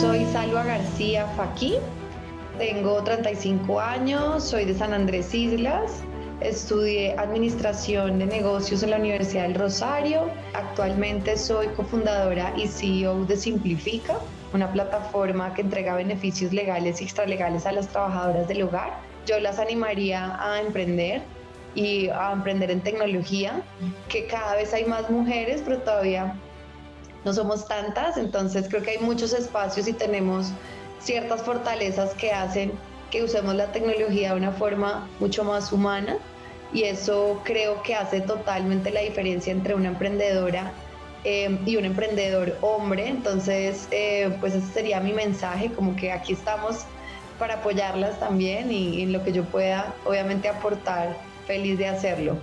soy Salva García Faquí, tengo 35 años, soy de San Andrés Islas, estudié Administración de Negocios en la Universidad del Rosario, actualmente soy cofundadora y CEO de Simplifica, una plataforma que entrega beneficios legales y extralegales a las trabajadoras del hogar. Yo las animaría a emprender y a emprender en tecnología, que cada vez hay más mujeres, pero todavía no somos tantas, entonces creo que hay muchos espacios y tenemos ciertas fortalezas que hacen que usemos la tecnología de una forma mucho más humana y eso creo que hace totalmente la diferencia entre una emprendedora eh, y un emprendedor hombre. Entonces, eh, pues ese sería mi mensaje, como que aquí estamos para apoyarlas también y en lo que yo pueda, obviamente, aportar, feliz de hacerlo.